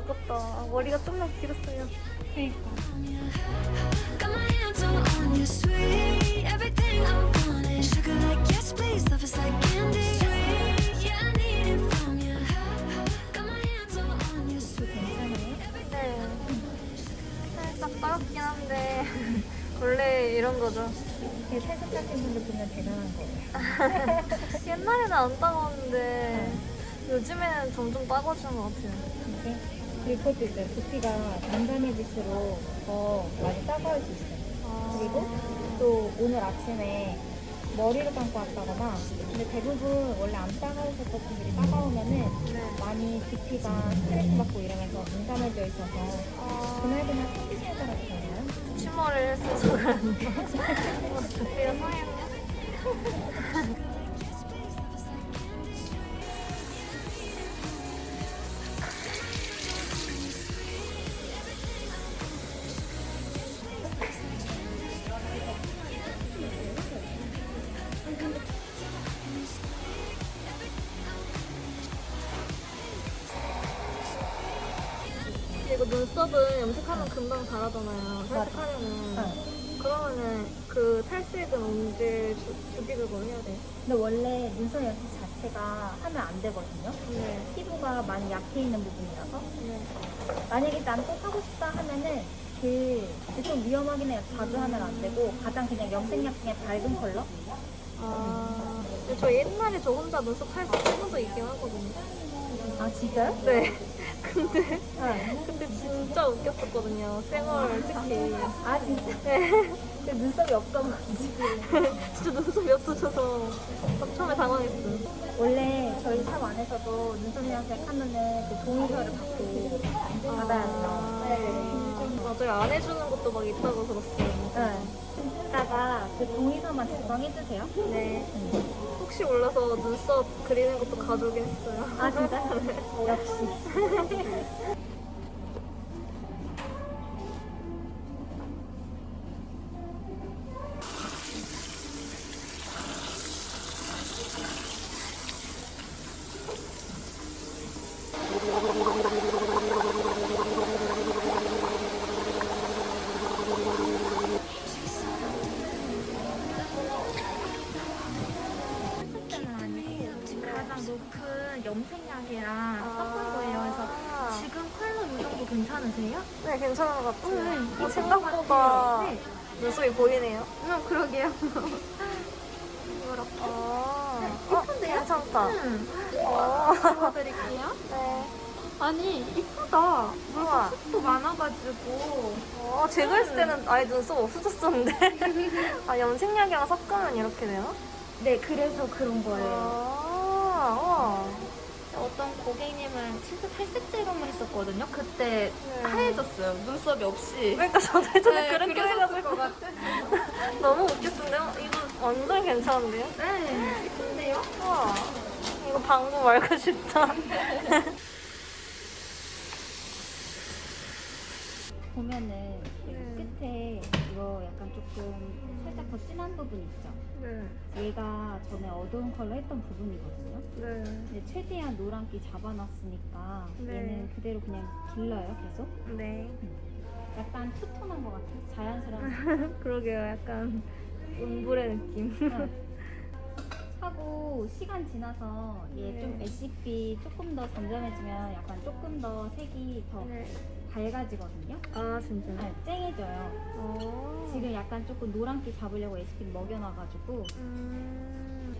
아깝다. 머리가 좀만. 네. 한데 원래 이런 거죠. 이렇게 세습하신 분들 보면 대단한 거예요. 옛날에는 안 따가웠는데 요즘에는 점점 따가워지는 것 같아요. 이제 그리고 그것도 있어요. 두피가 단단해질수록 더 많이 따가울 수 있어요. 그리고 또 오늘 아침에 머리를 감고 왔다거나 근데 대부분 원래 안 따가우셨던 분들이 따가우면은 네. 많이 두피가 스트레스 받고 이러면서 민감해져 있어서 아, 그날 그날 컨디션에 따라 달라요. 치마를 했어서 그런데 두피가 상했네. 눈썹은 염색하면 금방 자라잖아요. 탈색하면은. 네. 그러면은 그 탈색은 언제 주, 주기적으로 해야 돼요? 근데 원래 눈썹 연습 자체가 하면 안 되거든요. 네. 피부가 많이 약해 있는 부분이라서 네. 만약에 난 꼭 하고 싶다 하면은 그 좀 위험하긴 해요. 자주 하면 안 되고 가장 그냥 염색약 중에 밝은 컬러? 아, 근데 저 옛날에 저 혼자 눈썹 탈색 해본 적 있긴 하거든요. 아 진짜요? 네. 근데, 네. 근데 진짜 웃겼었거든요. 생얼 특히. 아 진짜? 네. 그 눈썹이 없어가지고 진짜 눈썹이 없어져서 처음에 당황했어요. 원래 저희 샵 안에서도 눈썹 염색 하면은 그 동의서를 받고 받아야 돼요. 네. 맞아요. 안 해주는 것도 막 있다고 들었어요. 네. 이따가 그 동의서만 작성해주세요. 네. 혹시 몰라서 눈썹 그리는 것도 가져오긴 했어요. 아 진짜? 역시. 괜찮으세요? 네, 괜찮은 것 같아요. 네, 어, 이쁜 생각보다 것 같아요. 네. 눈썹이 보이네요. 응, 그러게요. 이렇게. 아, 예쁜데요? 어, 괜찮다. 응. 어. 보여드릴게요. 네. 아니, 이쁘다. 또 많아가지고. 어, 제가 했을 때는 아예 눈썹 없어졌었는데. 아, 염색약이랑 섞으면 이렇게 돼요? 네, 그래서 그런 거예요. 아, 우와. 어떤 고객님은 진짜 탈색 제거만 했었거든요. 그때 네. 하얘졌어요. 눈썹이 없이. 그러니까 저도 예전에 네, 그렇게 해가지고 것 같아. 너무 웃겼는데요? 이거 완전 괜찮은데요? 네, 이쁜데요? 우와. 이거 방구 말고 싶다. 보면은 거 조금 살짝 더 진한 부분 있죠? 네. 얘가 전에 어두운 컬러 했던 부분이거든요. 네. 근데 최대한 노란기 잡아놨으니까 네. 얘는 그대로 그냥 길러요, 계속. 네. 약간 투톤한 것 같아요. 자연스러운. 그러게요. 약간 운불의 느낌. 하고 시간 지나서 얘 네. 좀 애쉬빛 조금 더 잠잠해지면 약간 조금 더 색이 더 네. 밝아지거든요. 아 진짜. 네, 쨍해져요. 어. 지금 약간 조금 노란기 잡으려고 에스킨 먹여놔가지고 음.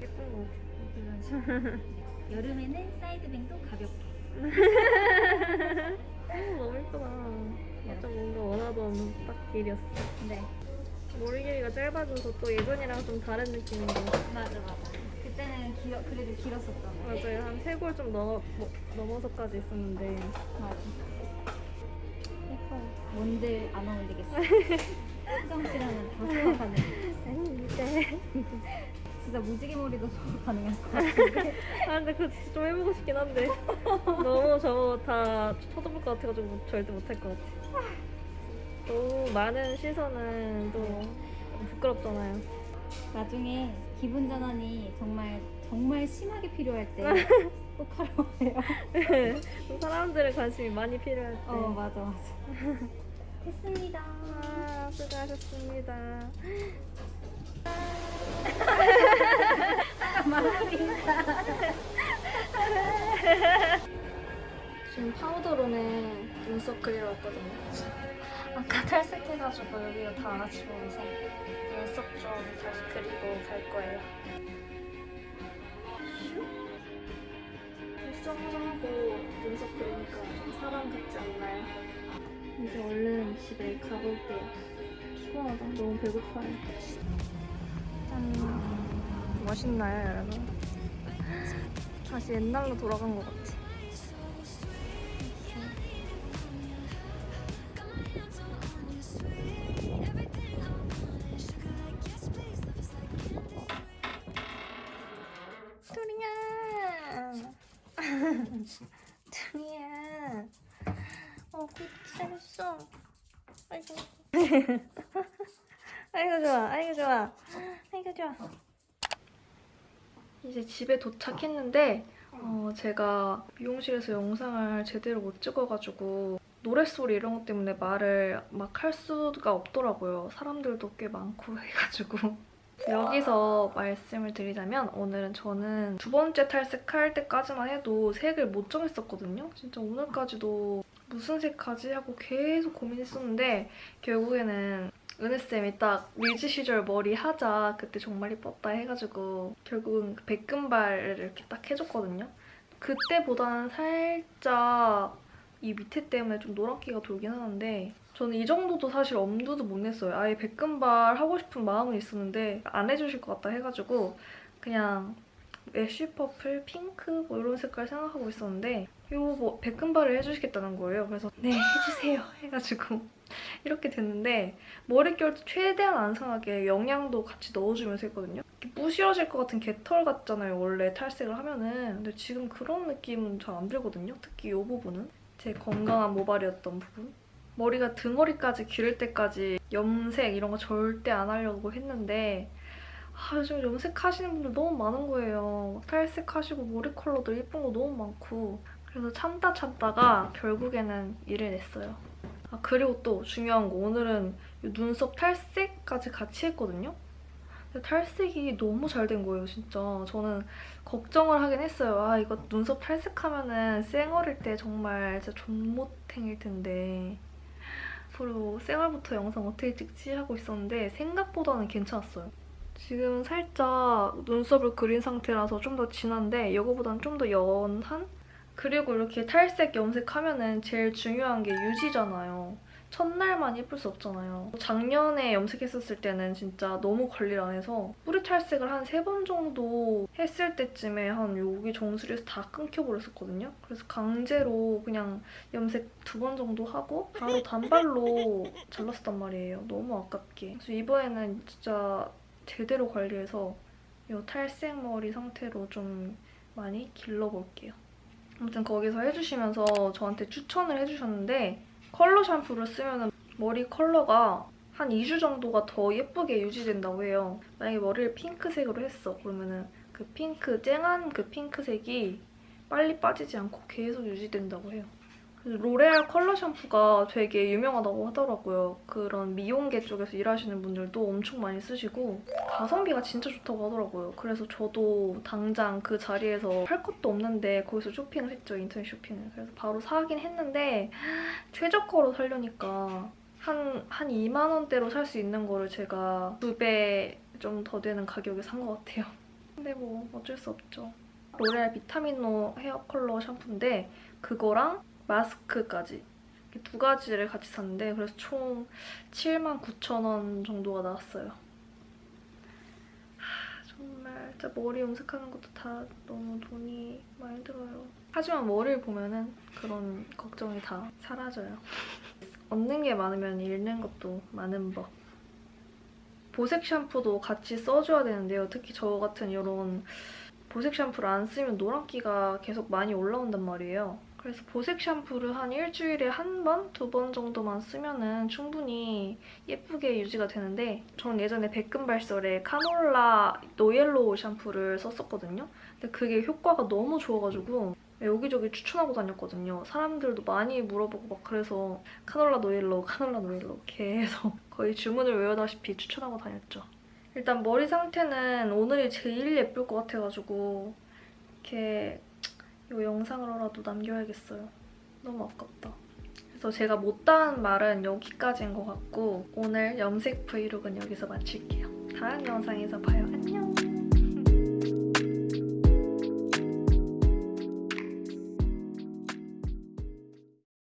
예쁜 거. 여름에는 사이드뱅도 가볍게. 너무 예쁘다. 진짜 뭔가 원하던 딱 길이었어. 네. 머리 길이가 짧아져서 또 예전이랑 좀 다른 느낌인데. 맞아 맞아. 그때는 길어, 그래도 길었었잖아. 맞아요. 한 세골 좀 넘어, 뭐, 넘어서까지 있었는데. 맞아. 예뻐요. 뭔들 안 어울리겠어. 수정 씨랑은 다 소화가능. 아닌데. 진짜 무지개 머리도 가능할 것 같은데. 아, 근데 그거 진짜 좀 해보고 싶긴 한데. 너무 저거 다 쳐다볼 것 같아가지고 절대 못할 것 같아. 너무 많은 시선은 또좀 부끄럽잖아요. 나중에 기분 전환이 정말 정말 심하게 필요할 때 꼭 하러 와요. 사람들의 관심이 많이 필요할 때. 어 맞아 맞아. 했습니다. 아, 수고하셨습니다. 지금 파우더룸에 눈썹 그리러 왔거든요. 아까 탈색해가지고 여기가 다안 아치면서 눈썹 좀 다시 그리고 갈 거예요. 수정하고 눈썹 그리니까 좀 사람 같지 않나요? 이제 얼른 집에 가볼게요. 피곤하다. 너무 배고파요. 짠. 멋있나요, 여러분? 다시 옛날로 돌아간 것 같아. 투리야! 어, 고생했어. 아이고. 아이고, 좋아. 아이고, 좋아. 아이고, 좋아. 이제 집에 도착했는데, 어, 제가 미용실에서 영상을 제대로 못 찍어가지고, 노랫소리 이런 것 때문에 말을 막 할 수가 없더라고요. 사람들도 꽤 많고 해가지고. 여기서 말씀을 드리자면 오늘은 저는 두 번째 탈색할 때까지만 해도 색을 못 정했었거든요. 진짜 오늘까지도 무슨 색 하지 하고 계속 고민했었는데 결국에는 은혜쌤이 딱 리즈 시절 머리 하자 그때 정말 이뻤다 해가지고 결국은 그 백금발을 이렇게 딱 해줬거든요. 그때보다는 살짝 이 밑에 때문에 좀 노란기가 돌긴 하는데 저는 이 정도도 사실 엄두도 못 냈어요. 아예 백금발 하고 싶은 마음은 있었는데 안 해주실 것 같다 해가지고 그냥 ash purple, 핑크 뭐 이런 색깔 생각하고 있었는데 이거 뭐 백금발을 해주시겠다는 거예요. 그래서 네 해주세요 해가지고 이렇게 됐는데 머릿결도 최대한 안 상하게 영양도 같이 넣어주면서 했거든요. 이렇게 부시러질 것 같은 개털 같잖아요. 원래 탈색을 하면은. 근데 지금 그런 느낌은 잘 안 들거든요. 특히 이 부분은. 제 건강한 모발이었던 부분. 머리가 등허리까지 기를 때까지 염색 이런 거 절대 안 하려고 했는데 아, 요즘 염색하시는 분들 너무 많은 거예요. 탈색하시고 머리 컬러도 예쁜 거 너무 많고 그래서 참다 참다가 결국에는 일을 냈어요. 아 그리고 또 중요한 거 오늘은 이 눈썹 탈색까지 같이 했거든요. 탈색이 너무 잘 된 거예요, 진짜. 저는 걱정을 하긴 했어요. 아, 이거 눈썹 탈색하면은 쌩얼일 때 정말 진짜 존못행일 텐데. 앞으로 쌩얼부터 영상 어떻게 찍지 하고 있었는데 생각보다는 괜찮았어요. 지금 살짝 눈썹을 그린 상태라서 좀 더 진한데 이거보다는 좀 더 연한? 그리고 이렇게 탈색 염색하면은 제일 중요한 게 유지잖아요. 첫날만 예쁠 수 없잖아요. 작년에 염색했었을 때는 진짜 너무 관리를 안 해서 뿌리 탈색을 한 세 번 정도 했을 때쯤에 한 여기 정수리에서 다 끊겨버렸었거든요. 그래서 강제로 그냥 염색 두 번 정도 하고 바로 단발로 잘랐단 말이에요. 너무 아깝게. 그래서 이번에는 진짜 제대로 관리해서 이 탈색 머리 상태로 좀 많이 길러볼게요. 아무튼 거기서 해주시면서 저한테 추천을 해주셨는데 컬러 샴푸를 쓰면 머리 컬러가 한 2주 정도가 더 예쁘게 유지된다고 해요. 만약에 머리를 핑크색으로 했어. 그러면은 그 핑크, 쨍한 그 핑크색이 빨리 빠지지 않고 계속 유지된다고 해요. 로레알 컬러 샴푸가 되게 유명하다고 하더라고요. 그런 미용계 쪽에서 일하시는 분들도 엄청 많이 쓰시고 가성비가 진짜 좋다고 하더라고요. 그래서 저도 당장 그 자리에서 할 것도 없는데 거기서 쇼핑을 했죠. 인터넷 쇼핑을. 그래서 바로 사긴 했는데 최저가로 살려니까 한, 한 2만 원대로 살 수 있는 거를 제가 두 배 좀 더 되는 가격에 산 것 같아요. 근데 뭐 어쩔 수 없죠. 로레알 비타민노 헤어 컬러 샴푸인데 그거랑 마스크까지 두 가지를 같이 샀는데 그래서 총 79,000원 정도가 나왔어요. 하, 정말 진짜 머리 염색하는 것도 다 너무 돈이 많이 들어요. 하지만 머리를 보면은 그런 걱정이 다 사라져요. 얻는 게 많으면 잃는 것도 많은 법. 보색 샴푸도 같이 써줘야 되는데요. 특히 저 같은 이런 보색 샴푸를 안 쓰면 노란기가 계속 많이 올라온단 말이에요. 그래서 보색 샴푸를 한 일주일에 한 번, 두 번 정도만 쓰면 은 충분히 예쁘게 유지가 되는데 저는 예전에 백금발 시절에 Fanola No Yellow 샴푸를 썼었거든요. 근데 그게 효과가 너무 좋아가지고 여기저기 추천하고 다녔거든요. 사람들도 많이 물어보고 막 그래서 Fanola No Yellow, Fanola No Yellow 계속 거의 주문을 외우다시피 추천하고 다녔죠. 일단 머리 상태는 오늘이 제일 예쁠 것 같아가지고 이렇게 이 영상으로라도 남겨야겠어요. 너무 아깝다. 그래서 제가 못다한 말은 여기까지인 것 같고 오늘 염색 브이로그는 여기서 마칠게요. 다음 영상에서 봐요. 안녕!